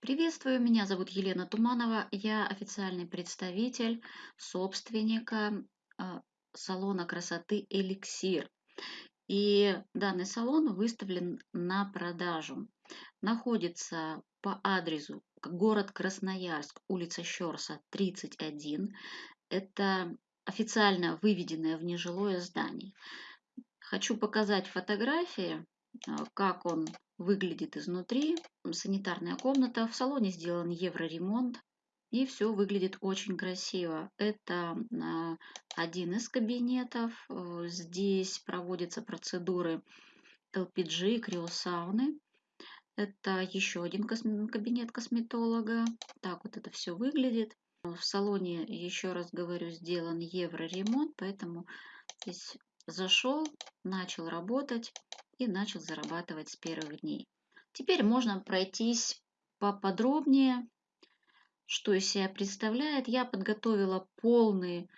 Приветствую, меня зовут Елена Туманова, я официальный представитель собственника а, салона красоты «Эликсир». И данный салон выставлен на продажу. Находится по адресу город Красноярск, улица Щерса, 31. Это официально выведенное в нежилое здание. Хочу показать фотографии, а, как он выглядит изнутри. Санитарная комната. В салоне сделан евроремонт. И все выглядит очень красиво. Это а, один из кабинетов. Э, здесь проводятся процедуры LPG, криосауны. Это еще один кабинет косметолога. Так вот это все выглядит. В салоне, еще раз говорю, сделан евроремонт, поэтому здесь зашел, начал работать и начал зарабатывать с первых дней. Теперь можно пройтись поподробнее, что из себя представляет. Я подготовила полный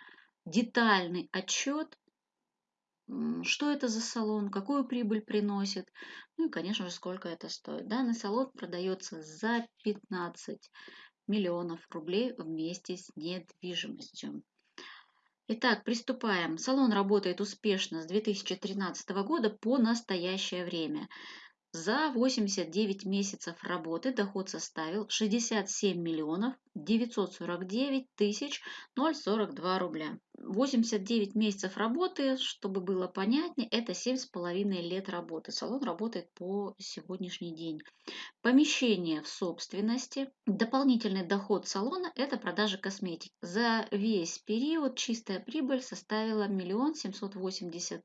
детальный отчет, что это за салон, какую прибыль приносит, ну и, конечно же, сколько это стоит. Данный салон продается за 15 миллионов рублей вместе с недвижимостью. Итак, приступаем. Салон работает успешно с 2013 года по настоящее время. За 89 месяцев работы доход составил 67 миллионов 949 тысяч 042 рубля. 89 месяцев работы, чтобы было понятнее, это 7,5 лет работы. Салон работает по сегодняшний день. Помещение в собственности. Дополнительный доход салона – это продажа косметики. За весь период чистая прибыль составила 1 780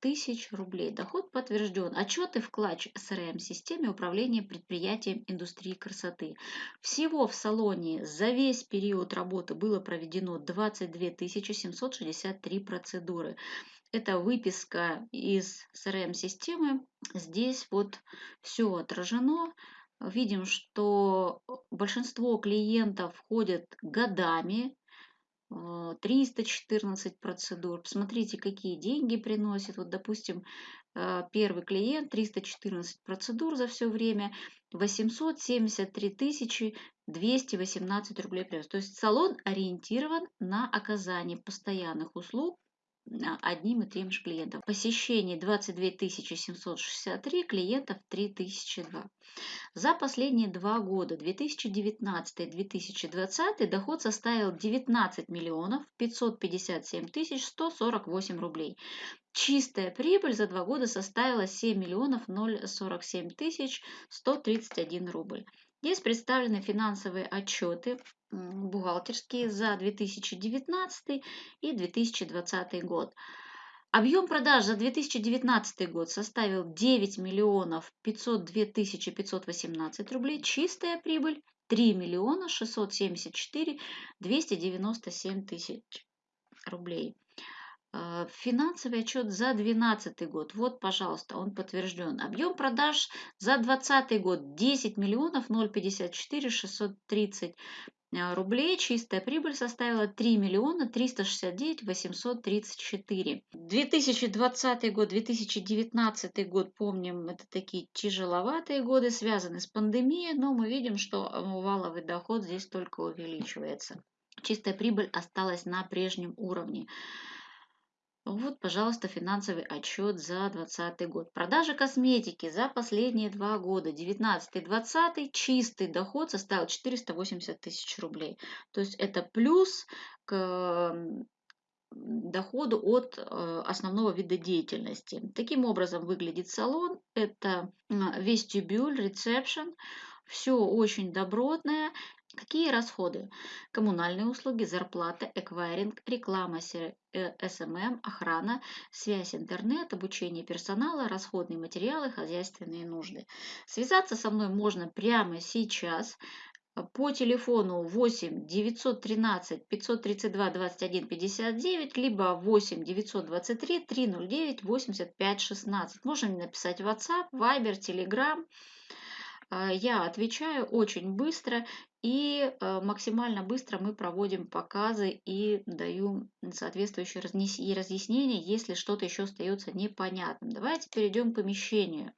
тысяч рублей. Доход подтвержден. Отчеты вкладч СРМ-системе управления предприятием индустрии красоты. Всего в салоне за весь период работы было проведено 22 763 процедуры. Это выписка из CRM-системы. Здесь вот все отражено. Видим, что большинство клиентов входят годами, 314 а, процедур. Посмотрите, какие деньги приносит. Вот, допустим, а, первый клиент 314 процедур за все время, 873 тысячи 218 рублей принес. То есть салон ориентирован на оказание постоянных услуг одним и тем же клиентом. Посещений 22 763, клиентов 3002. За последние два года, 2019-2020, доход составил 19 миллионов 557 тысяч 148 рублей. Чистая прибыль за два года составила 7 миллионов 047 тысяч 131 рубль. Здесь представлены финансовые отчеты бухгалтерские за 2019 и 2020 год. Объем продаж за 2019 год составил 9 миллионов 502 тысячи 518 рублей. Чистая прибыль 3 миллиона 674 297 тысяч рублей. Э, финансовый отчет за 2012 год. Вот, пожалуйста, он подтвержден. Объем продаж за 2020 год 10 миллионов 054 630 э, рублей. Чистая прибыль составила 3 миллиона 369 834. 2020 год, 2019 год, помним, это такие тяжеловатые годы, связаны с пандемией, но мы видим, что валовый доход здесь только увеличивается. Чистая прибыль осталась на прежнем уровне. Вот, пожалуйста, финансовый отчет за 2020 год. Продажа косметики за последние два года, 19-20, чистый доход составил 480 тысяч рублей. То есть это плюс к доходу от э, основного вида деятельности. Таким образом выглядит салон. Это вестибюль, ресепшн. Все очень добротное. Какие расходы? Коммунальные услуги, зарплата, эквайринг, реклама, SMM, э, охрана, связь интернет, обучение персонала, расходные материалы, хозяйственные нужды. Связаться со мной можно прямо сейчас по телефону 8 913 532 21 59, либо 8 923 309 85 16. Можно мне написать WhatsApp, Viber, Telegram. А, я отвечаю очень быстро и э, максимально быстро мы проводим показы и даю соответствующие разъяснения, если что-то еще остается непонятным. Давайте перейдем к помещению.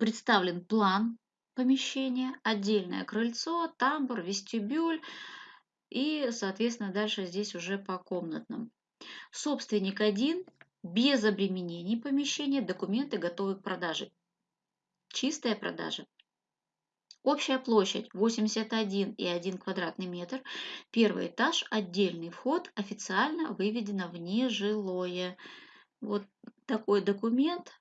Представлен план помещение, отдельное крыльцо, тамбур, вестибюль и, соответственно, дальше здесь уже по комнатным. Собственник один, без обременений помещения, документы готовы к продаже. Чистая продажа. Общая площадь 81,1 квадратный метр. Первый этаж, отдельный вход, официально выведено в нежилое. Вот такой документ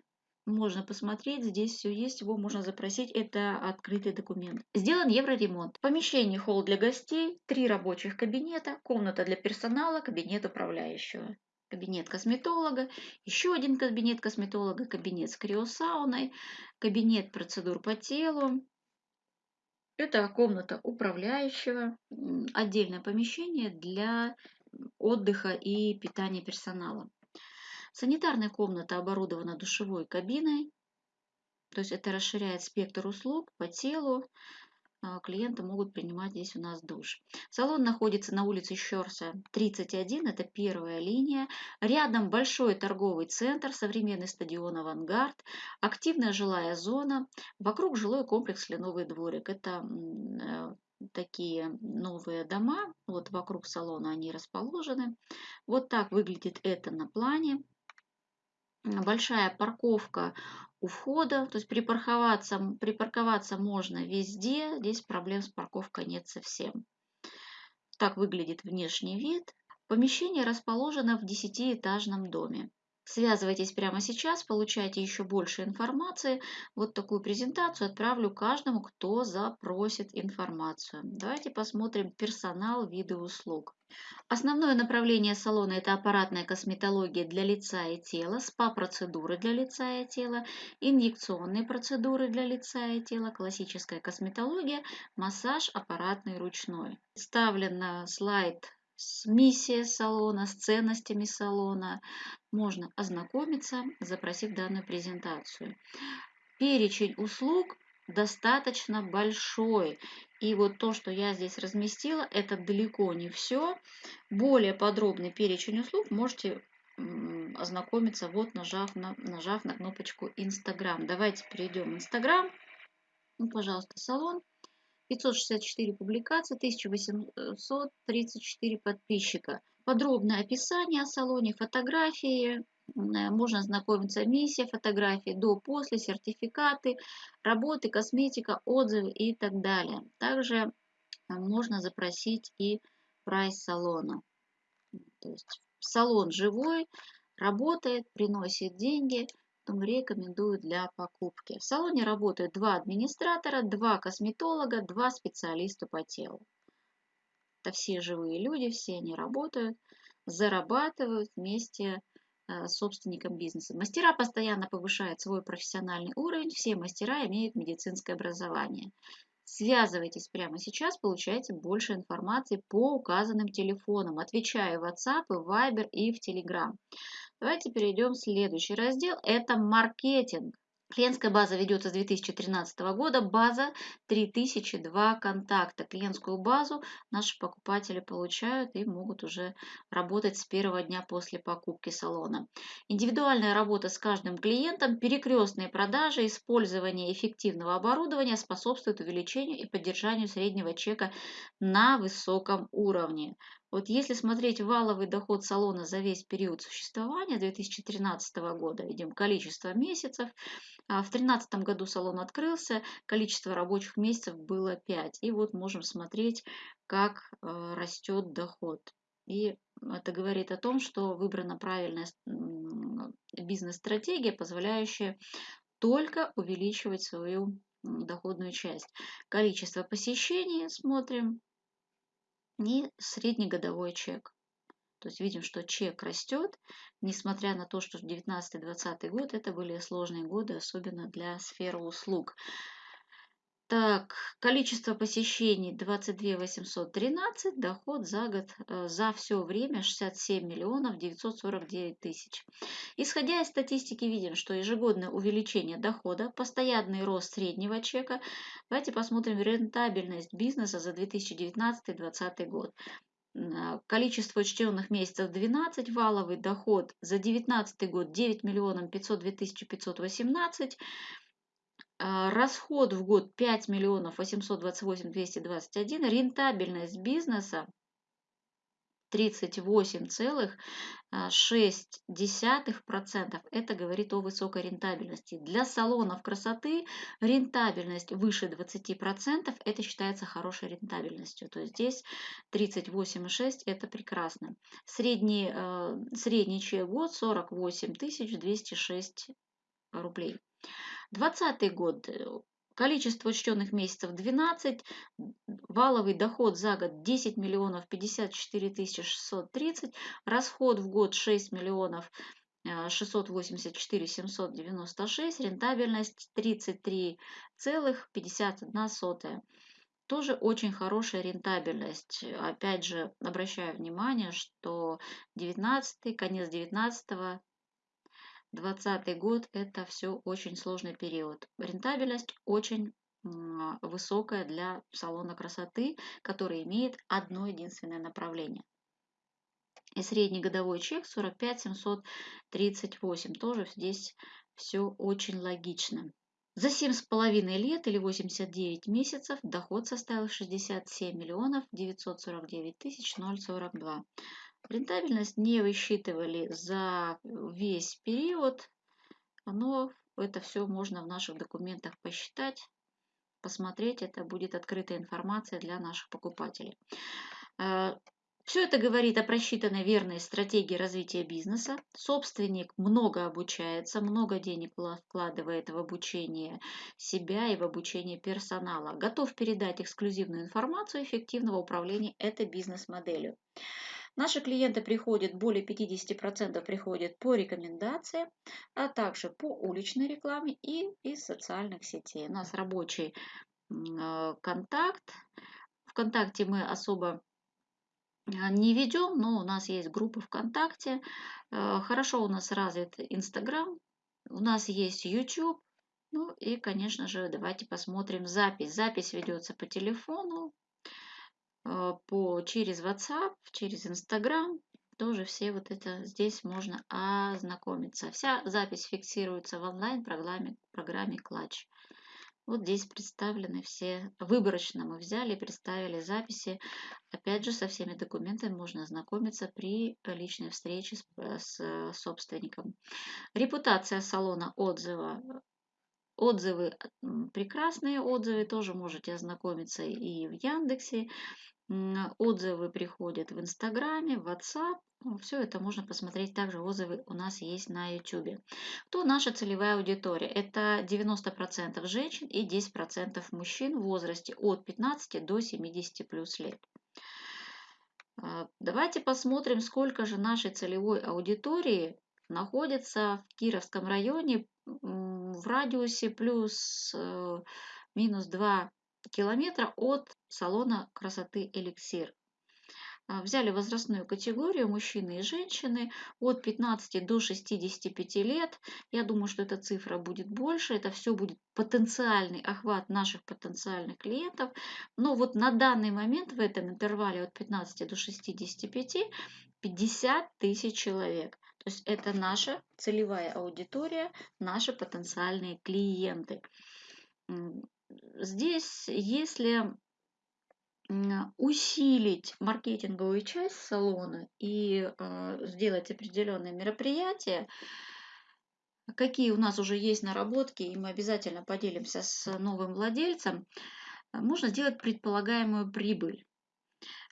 можно посмотреть, здесь все есть, его можно запросить, это открытый документ. Сделан евроремонт. Помещение холл для гостей, три рабочих кабинета, комната для персонала, кабинет управляющего. Кабинет косметолога, еще один кабинет косметолога, кабинет с криосауной, кабинет процедур по телу, это комната управляющего, отдельное помещение для отдыха и питания персонала. Санитарная комната оборудована душевой кабиной, то есть это расширяет спектр услуг по телу. А, клиенты могут принимать здесь у нас душ. Салон находится на улице Щерса 31, это первая линия. Рядом большой торговый центр, современный стадион «Авангард», активная жилая зона, вокруг жилой комплекс «Кленовый дворик». Это э, такие новые дома, вот вокруг салона они расположены. Вот так выглядит это на плане большая парковка у входа, то есть припарковаться, припарковаться можно везде, здесь проблем с парковкой нет совсем. Так выглядит внешний вид. Помещение расположено в десятиэтажном доме. Связывайтесь прямо сейчас, получайте еще больше информации. Вот такую презентацию отправлю каждому, кто запросит информацию. Давайте посмотрим персонал, виды услуг. Основное направление салона – это аппаратная косметология для лица и тела, СПА-процедуры для лица и тела, инъекционные процедуры для лица и тела, классическая косметология, массаж аппаратный ручной. Вставлен слайд с миссией салона, с ценностями салона. Можно ознакомиться, запросив данную презентацию. Перечень услуг достаточно большой. И вот то, что я здесь разместила, это далеко не все. Более подробный перечень услуг можете ознакомиться, вот нажав на, нажав на кнопочку Инстаграм. Давайте перейдем в Инстаграм. Ну, пожалуйста, салон. 564 публикации, 1834 подписчика. Подробное описание о салоне, фотографии, можно ознакомиться миссия, фотографии до, после, сертификаты, работы, косметика, отзывы и так далее. Также э, можно запросить и прайс салона. То есть салон живой, работает, приносит деньги – рекомендую для покупки. В салоне работают два администратора, два косметолога, два специалиста по телу. Это все живые люди, все они работают, зарабатывают вместе э, с собственником бизнеса. Мастера постоянно повышают свой профессиональный уровень, все мастера имеют медицинское образование. Связывайтесь прямо сейчас, получайте больше информации по указанным телефонам. Отвечаю в WhatsApp, в Viber и в Telegram. Давайте перейдем в следующий раздел. Это маркетинг. Клиентская база ведется с 2013 года, база 3002 контакта. Клиентскую базу наши покупатели получают и могут уже работать с первого дня после покупки салона. Индивидуальная работа с каждым клиентом, перекрестные продажи, использование эффективного оборудования способствует увеличению и поддержанию среднего чека на высоком уровне. Вот если смотреть валовый доход салона за весь период существования 2013 года, видим количество месяцев, а в 2013 году салон открылся, количество рабочих месяцев было 5. И вот можем смотреть, как э, растет доход. И это говорит о том, что выбрана правильная бизнес-стратегия, позволяющая только увеличивать свою доходную часть. Количество посещений смотрим, и среднегодовой чек. То есть видим, что чек растет, несмотря на то, что 19-20 год это были сложные годы, особенно для сферы услуг. Так, количество посещений 22 813, доход за год, э, за все время 67 миллионов 949 тысяч. Исходя из статистики, видим, что ежегодное увеличение дохода, постоянный рост среднего чека. Давайте посмотрим рентабельность бизнеса за 2019-2020 год. Количество учтенных месяцев 12, валовый доход за 2019 год 9 миллионов 502 тысячи 518, а, расход в год 5 миллионов 828 221, рентабельность бизнеса 38,6%. Это говорит о высокой рентабельности. Для салонов красоты рентабельность выше 20%. Это считается хорошей рентабельностью. То есть здесь 38,6% это прекрасно. Средний, э, средний чек год 48 206 рублей. 2020 год Количество учтенных месяцев 12, валовый доход за год 10 миллионов 54 тысячи 630, расход в год 6 миллионов 684 796, рентабельность 33,51. Тоже очень хорошая рентабельность. Опять же, обращаю внимание, что 19 конец 19 2020 год – это все очень сложный период. Рентабельность очень высокая для салона красоты, который имеет одно единственное направление. И средний годовой чек 45 738. Тоже здесь все очень логично. За 7,5 лет или 89 месяцев доход составил 67 миллионов 949 тысяч 042. Рентабельность не высчитывали за весь период, но это все можно в наших документах посчитать, посмотреть. Это будет открытая информация для наших покупателей. Э, все это говорит о просчитанной верной стратегии развития бизнеса. Собственник много обучается, много денег вкладывает в обучение себя и в обучение персонала. Готов передать эксклюзивную информацию эффективного управления этой бизнес-моделью. Наши клиенты приходят, более 50% приходят по рекомендациям, а также по уличной рекламе и из социальных сетей. У нас рабочий э, контакт. Вконтакте мы особо э, не ведем, но у нас есть группа ВКонтакте. Э, хорошо у нас развит Инстаграм, у нас есть YouTube. Ну и, конечно же, давайте посмотрим запись. Запись ведется по телефону, по, через WhatsApp, через Instagram. Тоже все вот это здесь можно ознакомиться. Вся запись фиксируется в онлайн-программе программе Clutch. Вот здесь представлены все, выборочно мы взяли, представили записи. Опять же, со всеми документами можно ознакомиться при личной встрече с, с собственником. Репутация салона отзыва. Отзывы, прекрасные отзывы, тоже можете ознакомиться и в Яндексе, Отзывы приходят в Инстаграме, в WhatsApp. Ну, Все это можно посмотреть. Также отзывы у нас есть на YouTube. Кто наша целевая аудитория? Это 90% женщин и 10% мужчин в возрасте от 15 до 70 плюс лет. А, давайте посмотрим, сколько же нашей целевой аудитории находится в Кировском районе в радиусе плюс э, минус 2 километра от салона красоты «Эликсир». А, взяли возрастную категорию мужчины и женщины от 15 до 65 лет. Я думаю, что эта цифра будет больше. Это все будет потенциальный охват наших потенциальных клиентов. Но вот на данный момент в этом интервале от 15 до 65 50 тысяч человек. То есть это наша целевая аудитория, наши потенциальные клиенты. Здесь, если усилить маркетинговую часть салона и э, сделать определенные мероприятия, какие у нас уже есть наработки, и мы обязательно поделимся с новым владельцем, можно сделать предполагаемую прибыль.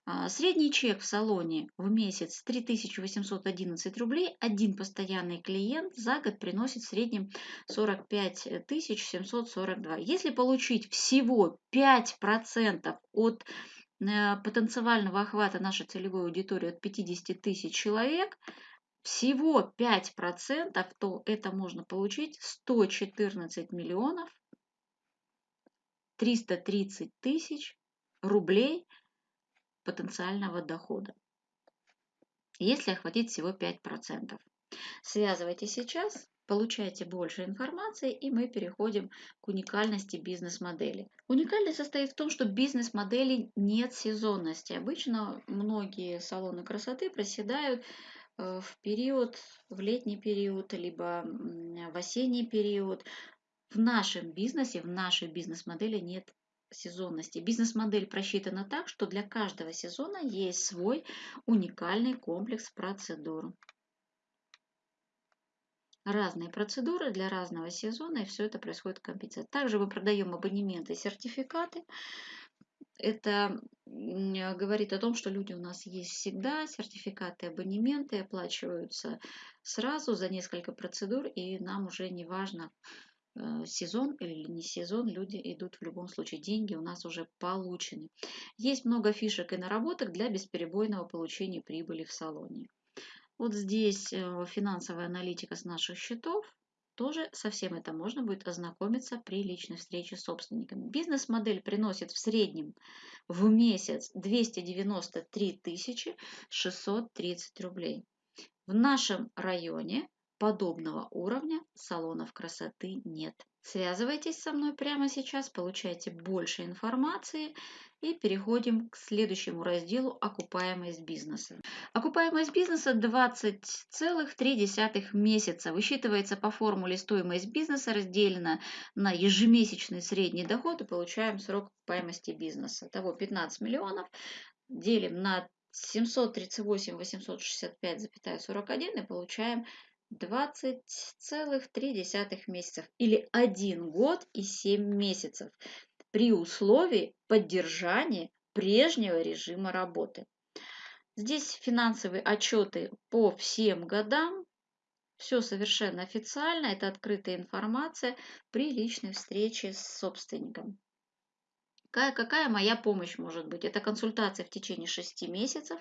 А, средний чек в салоне в месяц 3811 рублей. Один постоянный клиент за год приносит в среднем 45 742. Если получить всего 5% от э, потенциального охвата нашей целевой аудитории от 50 тысяч человек, всего 5%, то это можно получить 114 миллионов 330 тысяч рублей – потенциального дохода, если охватить всего 5%. Связывайте сейчас, получайте больше информации, и мы переходим к уникальности бизнес-модели. Уникальность состоит в том, что бизнес-модели нет сезонности. Обычно многие салоны красоты проседают э, в период, в летний период, либо в осенний период. в нашем бизнесе, в нашей бизнес-модели нет сезонности. Бизнес-модель просчитана так, что для каждого сезона есть свой уникальный комплекс процедур. Разные процедуры для разного сезона, и все это происходит в компенсации. Также мы продаем абонементы и сертификаты. Это говорит о том, что люди у нас есть всегда, сертификаты, абонементы оплачиваются сразу за несколько процедур, и нам уже не важно, сезон или не сезон, люди идут в любом случае. Деньги у нас уже получены. Есть много фишек и наработок для бесперебойного получения прибыли в салоне. Вот здесь э, финансовая аналитика с наших счетов. Тоже со всем это можно будет ознакомиться при личной встрече с собственниками. Бизнес-модель приносит в среднем в месяц 293 630 рублей. В нашем районе подобного уровня салонов красоты нет. Связывайтесь со мной прямо сейчас, получайте больше информации и переходим к следующему разделу «Окупаемость бизнеса». Окупаемость бизнеса 20,3 месяца. Высчитывается по формуле стоимость бизнеса разделена на ежемесячный средний доход и получаем срок окупаемости бизнеса. Того 15 миллионов делим на 738 865,41 и получаем 20,3 месяцев или 1 год и 7 месяцев при условии поддержания прежнего режима работы. Здесь финансовые отчеты по всем годам. Все совершенно официально, это открытая информация при личной встрече с собственником. Какая, какая моя помощь может быть? Это консультация в течение 6 месяцев,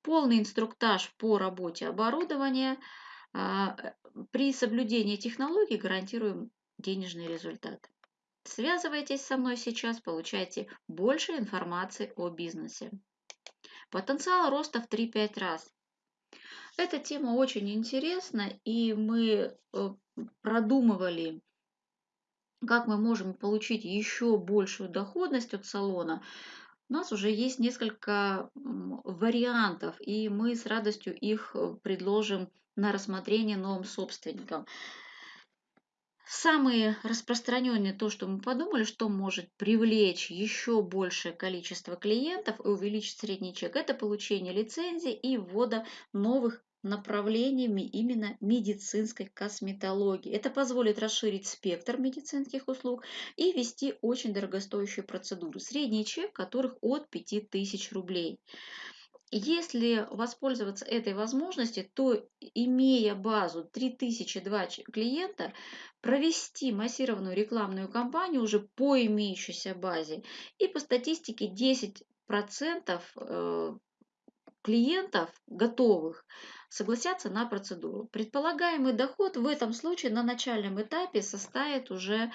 полный инструктаж по работе оборудования. А, при соблюдении технологий гарантируем денежный результат. Связывайтесь со мной сейчас, получайте больше информации о бизнесе. Потенциал роста в 3-5 раз. Эта тема очень интересна, и мы э, продумывали, как мы можем получить еще большую доходность от салона. У нас уже есть несколько вариантов, и мы с радостью их э, предложим на рассмотрение новым собственникам. Самые распространенные, то, что мы подумали, что может привлечь еще большее количество клиентов и увеличить средний чек, это получение лицензии и ввода новых направлениями именно медицинской косметологии. Это позволит расширить спектр медицинских услуг и ввести очень дорогостоящие процедуры, средний чек которых от 5000 рублей. Если воспользоваться этой возможностью, то имея базу 3002 клиента, провести массированную рекламную кампанию уже по имеющейся базе и по статистике 10% э, клиентов готовых согласятся на процедуру. Предполагаемый доход в этом случае на начальном этапе составит уже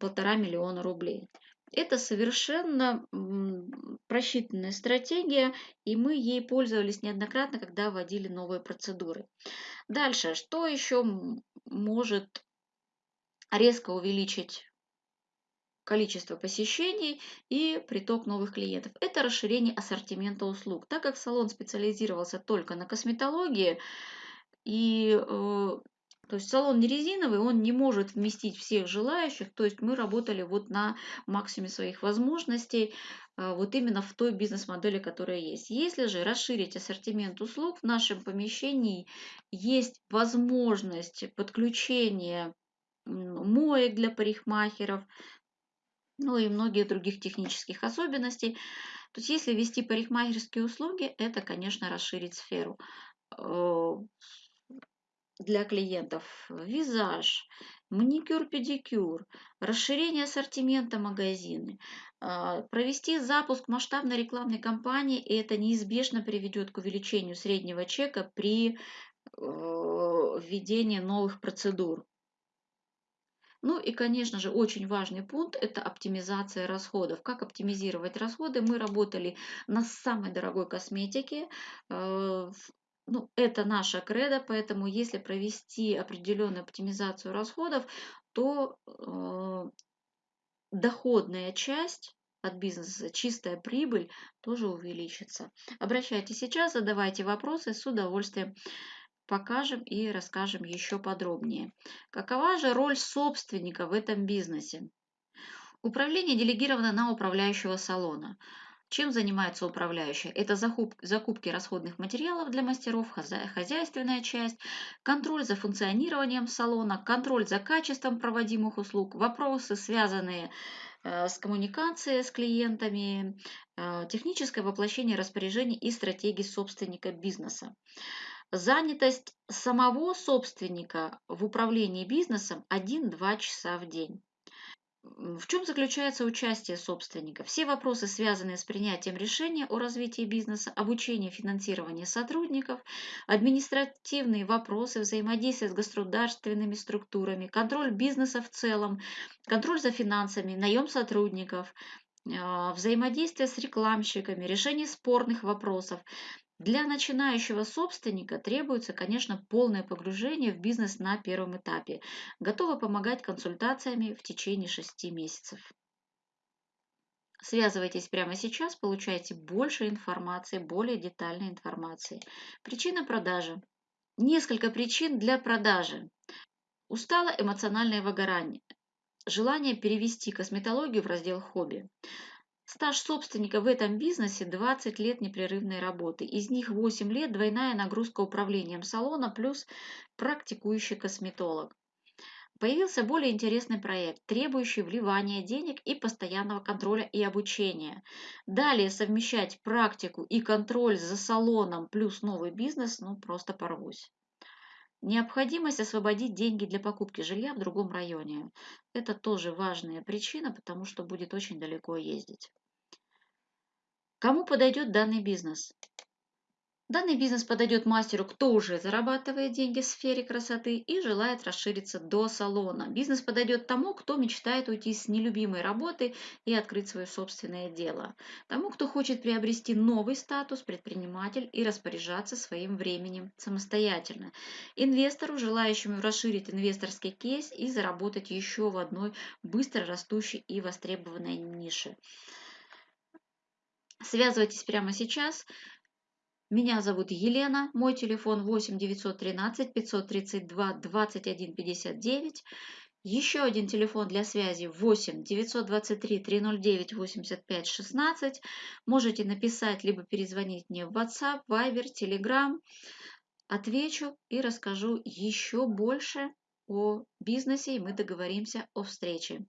полтора миллиона рублей. Это совершенно просчитанная стратегия, и мы ей пользовались неоднократно, когда вводили новые процедуры. Дальше, что еще может резко увеличить количество посещений и приток новых клиентов. Это расширение ассортимента услуг. Так как салон специализировался только на косметологии, и э, то есть салон не резиновый, он не может вместить всех желающих. То есть мы работали вот на максиме своих возможностей, а, вот именно в той бизнес-модели, которая есть. Если же расширить ассортимент услуг, в нашем помещении есть возможность подключения моек для парикмахеров, ну и многие других технических особенностей. То есть если ввести парикмахерские услуги, это, конечно, расширить сферу э, для клиентов визаж, маникюр-педикюр, расширение ассортимента магазины, а, провести запуск масштабной рекламной кампании, и это неизбежно приведет к увеличению среднего чека при э, введении новых процедур. Ну и, конечно же, очень важный пункт – это оптимизация расходов. Как оптимизировать расходы? Мы работали на самой дорогой косметике, э, ну, это наша кредо, поэтому если провести определенную оптимизацию расходов, то э, доходная часть от бизнеса, чистая прибыль тоже увеличится. Обращайтесь сейчас, задавайте вопросы, с удовольствием покажем и расскажем еще подробнее. Какова же роль собственника в этом бизнесе? Управление делегировано на управляющего салона. Чем занимается управляющий? Это закупки расходных материалов для мастеров, хозяйственная часть, контроль за функционированием салона, контроль за качеством проводимых услуг, вопросы, связанные э, с коммуникацией с клиентами, э, техническое воплощение распоряжений и стратегий собственника бизнеса. Занятость самого собственника в управлении бизнесом 1-2 часа в день. В чем заключается участие собственника? Все вопросы, связанные с принятием решения о развитии бизнеса, обучение, финансирование сотрудников, административные вопросы, взаимодействие с государственными структурами, контроль бизнеса в целом, контроль за финансами, наем сотрудников, взаимодействие с рекламщиками, решение спорных вопросов, для начинающего собственника требуется, конечно, полное погружение в бизнес на первом этапе. Готова помогать консультациями в течение 6 месяцев. Связывайтесь прямо сейчас, получайте больше информации, более детальной информации. Причина продажи. Несколько причин для продажи. Устало эмоциональное выгорание. Желание перевести косметологию в раздел хобби. Стаж собственника в этом бизнесе 20 лет непрерывной работы. Из них 8 лет двойная нагрузка управлением салона плюс практикующий косметолог. Появился более интересный проект, требующий вливания денег и постоянного контроля и обучения. Далее совмещать практику и контроль за салоном плюс новый бизнес, ну просто порвусь. Необходимость освободить деньги для покупки жилья в другом районе. Это тоже важная причина, потому что будет очень далеко ездить. Кому подойдет данный бизнес? Данный бизнес подойдет мастеру, кто уже зарабатывает деньги в сфере красоты и желает расшириться до салона. Бизнес подойдет тому, кто мечтает уйти с нелюбимой работы и открыть свое собственное дело. Тому, кто хочет приобрести новый статус предприниматель и распоряжаться своим временем самостоятельно. Инвестору, желающему расширить инвесторский кейс и заработать еще в одной быстро растущей и востребованной нише. Связывайтесь прямо сейчас. Меня зовут Елена, мой телефон 8 913 532 21 59. Еще один телефон для связи 8 923 309 85 16. Можете написать либо перезвонить мне в WhatsApp, Viber, Telegram. Отвечу и расскажу еще больше о бизнесе, и мы договоримся о встрече.